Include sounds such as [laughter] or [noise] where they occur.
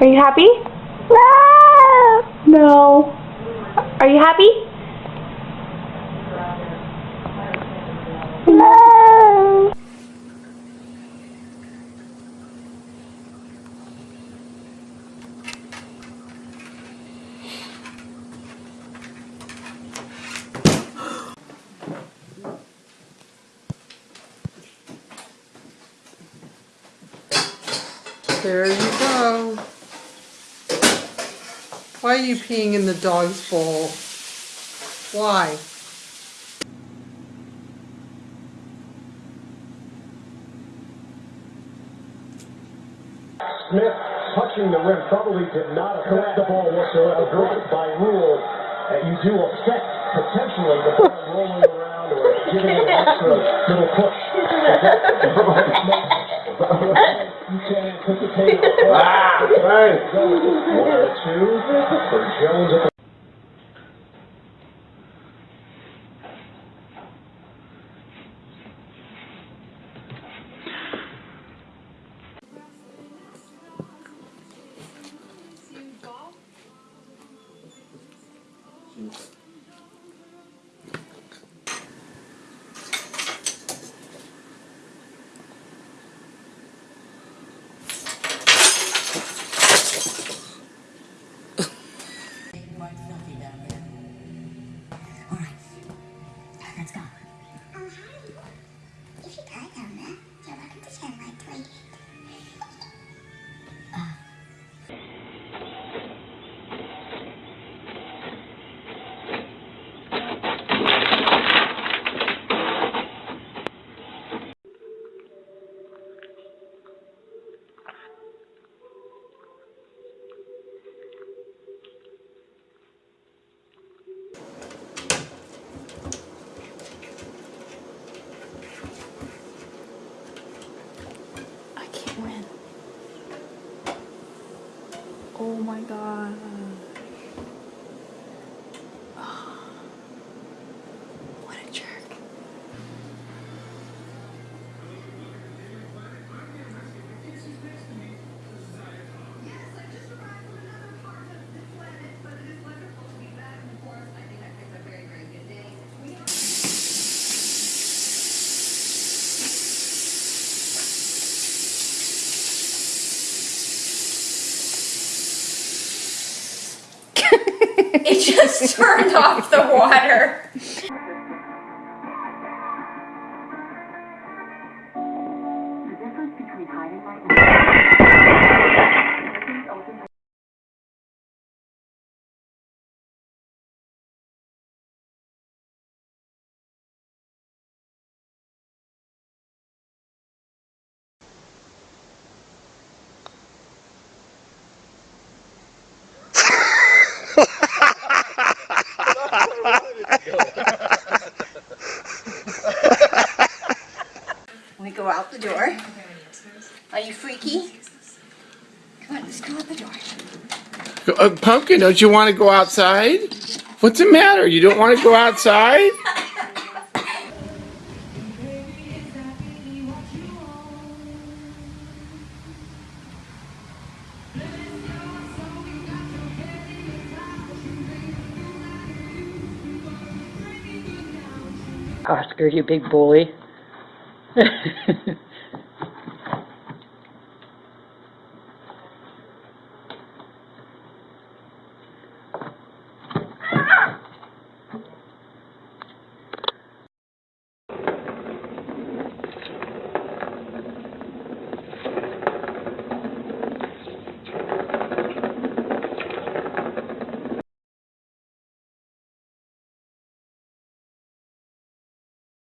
Are you happy? No. No. Are you happy? No. There you go. Why are you peeing in the dog's bowl? Why? Smith touching the rim probably did not affect the ball whatsoever. But by rule, uh, you do affect potentially the ball rolling around or giving it an extra little push. Ah, right. One two for Jones Oh my god. Just turned off the water. the door. Uh, Pumpkin, don't you want to go outside? What's the matter? You don't want to go outside? Oscar, you big bully. [laughs]